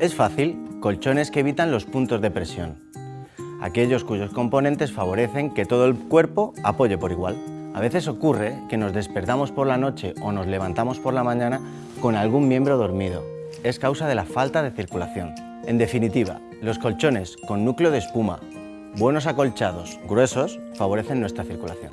Es fácil, colchones que evitan los puntos de presión, aquellos cuyos componentes favorecen que todo el cuerpo apoye por igual. A veces ocurre que nos despertamos por la noche o nos levantamos por la mañana con algún miembro dormido. Es causa de la falta de circulación. En definitiva, los colchones con núcleo de espuma, buenos acolchados, gruesos, favorecen nuestra circulación.